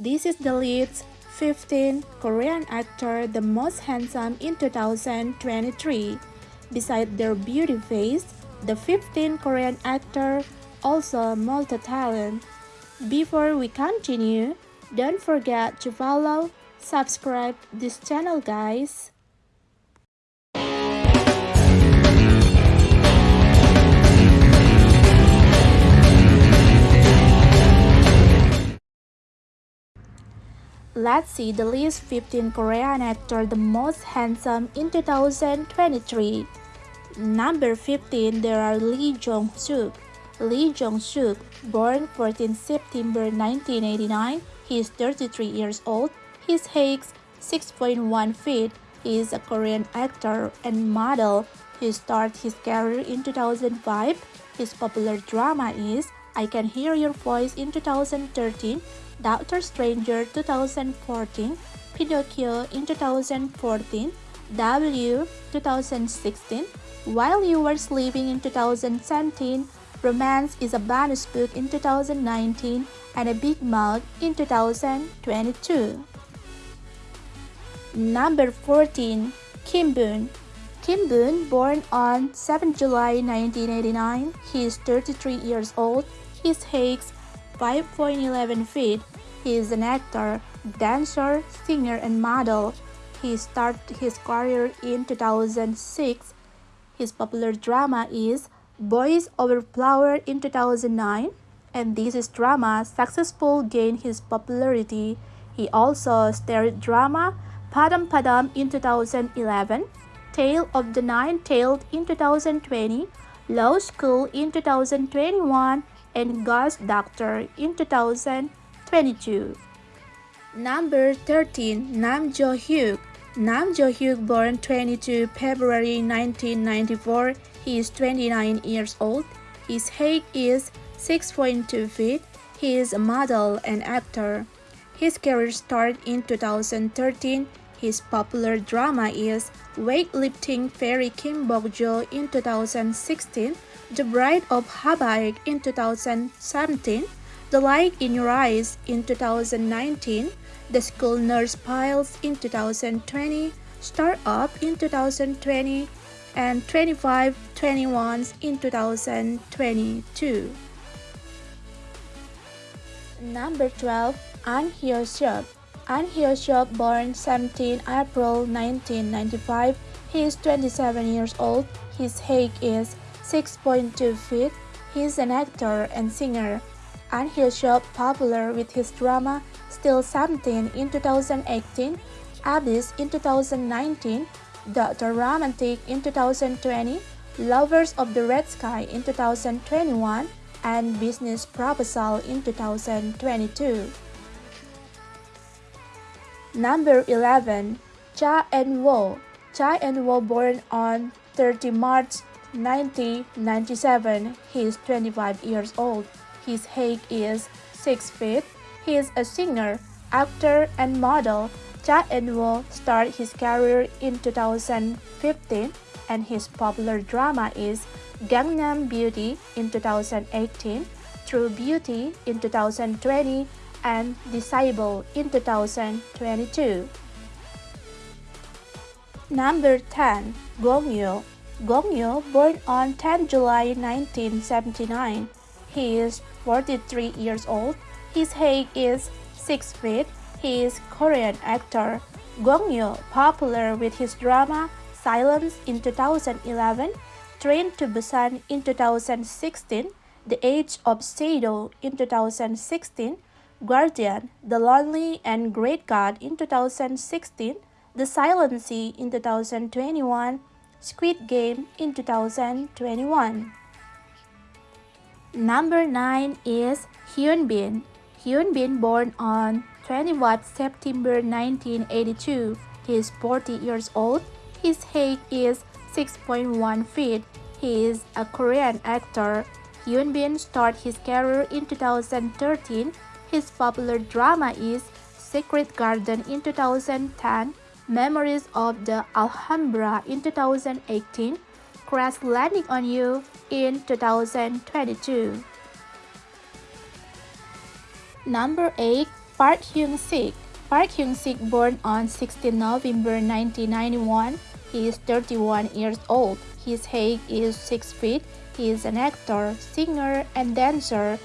This is the list 15 Korean actor the most handsome in 2023. Besides their beauty face, the 15 Korean actor also multi-talent. Before we continue, don't forget to follow, subscribe this channel guys. Let's see the list 15 Korean actor the most handsome in 2023. Number 15 there are Lee Jong-suk. Lee Jong-suk, born 14 September 1989, he is 33 years old. His height 6.1 feet. He is a Korean actor and model. He started his career in 2005. His popular drama is I Can Hear Your Voice in 2013, Doctor Stranger 2014, Pinocchio in 2014, W 2016, While You Were Sleeping in 2017, Romance is a bonus book in 2019 and a Big Mouth in 2022. Number 14. Kim Bum Kim Bum, born on 7 July 1989, he is 33 years old. His height 5.11 feet. He is an actor, dancer, singer, and model. He started his career in 2006. His popular drama is Boys Over Flower in 2009, and this is drama successful gained his popularity. He also starred drama Padam Padam in 2011, Tale of the Nine-Tailed in 2020, Law School in 2021, and Ghost Doctor in 2022. Number 13. Nam Jo-hyuk Nam Jo-hyuk born 22 February 1994 he is 29 years old. His height is 6.2 feet. He is a model and actor. His career started in 2013. His popular drama is Weightlifting Fairy Kim Bok-jo in 2016, The Bride of Habaek in 2017, The Light in Your Eyes in 2019, The School Nurse Files in 2020, Start Up in 2020, and 25 21s in 2022. Number 12. An Hyo Seop An Hyo Seop born 17 April 1995. He is 27 years old. His height is 6.2 feet. He is an actor and singer. An Hyo Seop popular with his drama Still Something in 2018, Abyss in 2019, Dr. Romantic in 2020, Lovers of the Red Sky in 2021, and Business Proposal in 2022. Number 11. Cha Eun-woo Cha Eun-woo born on 30 March 1997. He is 25 years old. His height is 6 feet. He is a singer, actor, and model Cha Eun-woo started his career in 2015 and his popular drama is Gangnam Beauty in 2018, True Beauty in 2020, and Disciple in 2022. Number 10. Gong Yoo Gong Yoo, born on 10 July 1979. He is 43 years old. His height is 6 feet he is Korean actor Gong Yoo, popular with his drama Silence in 2011, Train to Busan in 2016, The Age of Shadow in 2016, Guardian, The Lonely and Great God in 2016, The Silent Sea in 2021, Squid Game in 2021. Number 9 is Hyun Bin. Hyun Bin born on 21 September 1982. He is 40 years old. His height is 6.1 feet. He is a Korean actor. Hyun Bin started his career in 2013. His popular drama is Secret Garden in 2010, Memories of the Alhambra in 2018, Crash Landing on You in 2022. Number 8 Park Hyung-sik. Park Hyung-sik born on 16 November 1991. He is 31 years old. His height is 6 feet. He is an actor, singer, and dancer.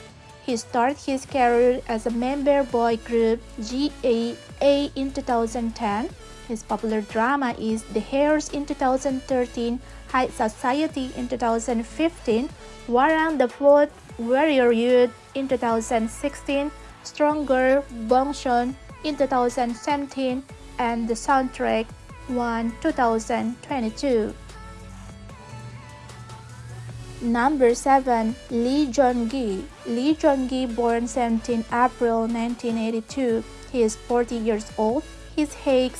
He started his career as a member boy group GAA in 2010. His popular drama is The Heirs in 2013, High Society in 2015, Hwarang the Fourth, Warrior Youth in 2016, Stronger, Bong-soon in 2017, and the soundtrack 1 2022. Number 7. Lee Joon-gi Lee Joon-gi born 17 April 1982. He is 40 years old. His height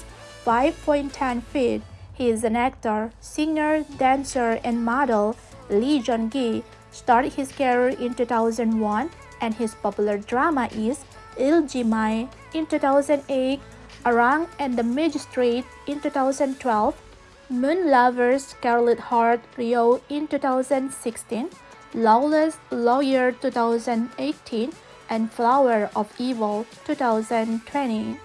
5.10 feet. He is an actor, singer, dancer, and model. Lee Joon-gi started his career in 2001 and his popular drama is Iljimae in 2008, Arang and the Magistrate in 2012, Moon Lovers Scarlet Heart Ryeo in 2016, Lawless Lawyer 2018, and Flower of Evil 2020.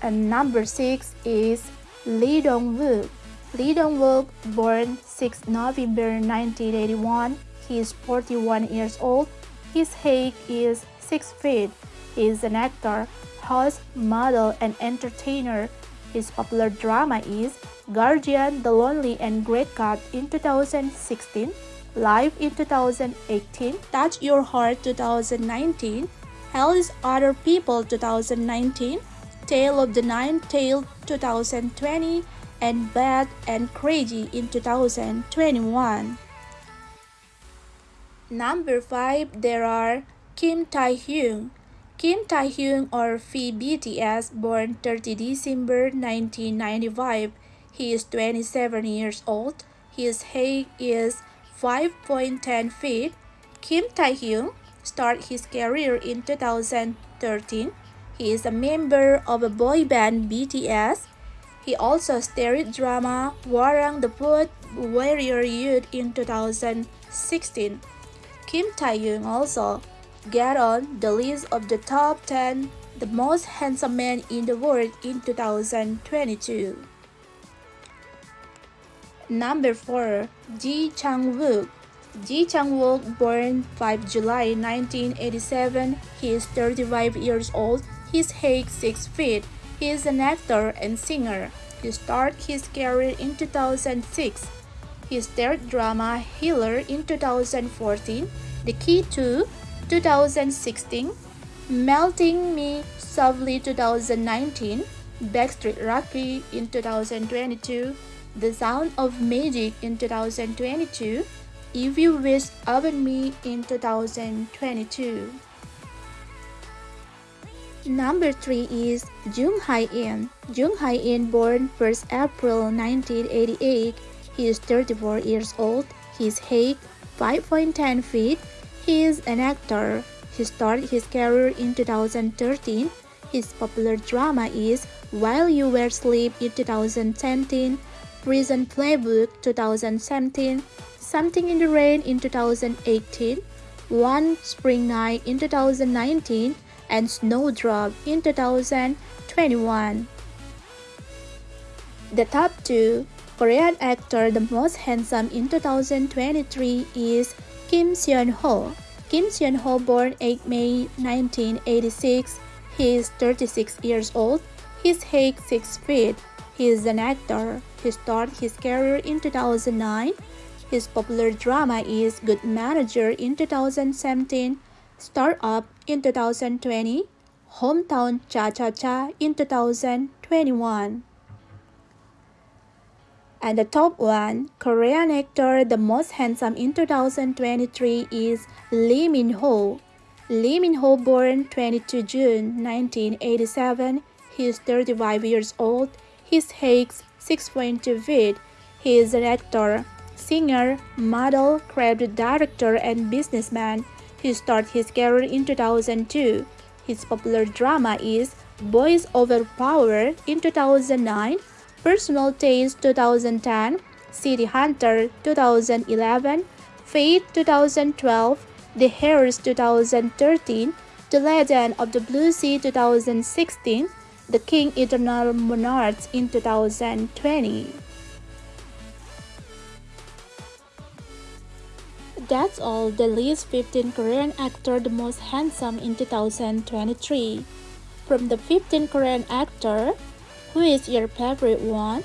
And number 6 is Lee Dong-wook. Lee Dong-wook, born 6 November 1981, he is 41 years old. His height is 6 feet. He is an actor, host, model, and entertainer. His popular drama is Guardian, The Lonely and Great God in 2016, Live in 2018, Touch Your Heart 2019, Hell is Other People 2019, Tale of the Nine-Tailed 2020, and Bad and Crazy in 2021. Number 5, there are Kim Tae-hyung. Kim Tae-hyung or V BTS born 30 December 1995. He is 27 years old. His height is 5.10 feet. Kim Tae-hyung started his career in 2013. He is a member of a boy band BTS. He also starred drama Hwarang the Fourth Warrior Youth in 2016. Kim Tae-hyung also got on the list of the top 10 the most handsome men in the world in 2022. Number 4. Ji Chang-wook Ji Chang-wook, born 5 July 1987, he is 35 years old. His height 6 feet. He is an actor and singer. He started his career in 2006. His third drama, Healer, in 2014, The Key to 2016, Melting Me Softly 2019, Backstreet Rookie in 2022, The Sound of Magic in 2022, If You Wish Upon Me in 2022. Number 3 is Jung Hae-in. Jung Hae-in born 1st April 1988. He is 34 years old. His height 5.10 feet. He is an actor. He started his career in 2013. His popular drama is While You Were Asleep in 2017, Prison Playbook 2017, Something in the Rain in 2018, One Spring Night in 2019, and Snowdrop in 2021. The top two Korean actor the most handsome in 2023 is Kim Seon-ho. Kim Seon-ho born 8 May 1986. He is 36 years old. His height 6 feet. He is an actor. He started his career in 2009. His popular drama is Good Manager in 2017, Startup in 2020, Hometown Cha-Cha-Cha in 2021. And the top one, Korean actor the most handsome in 2023 is Lee Min-ho. Lee Min-ho born 22 June 1987. He is 35 years old. His height 6.2 feet. He is an actor, singer, model, creative director, and businessman. He started his career in 2002. His popular drama is Boys Over Power in 2009 Personal Taste 2010, City Hunter 2011, Fate 2012, The Heirs 2013, The Legend of the Blue Sea 2016, The King Eternal Monarchs in 2020. That's all the list 15 Korean actor the most handsome in 2023. From the 15 Korean actor, who is your favorite one?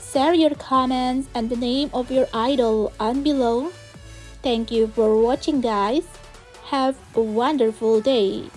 Share your comments and the name of your idol on below. Thank you for watching guys. Have a wonderful day.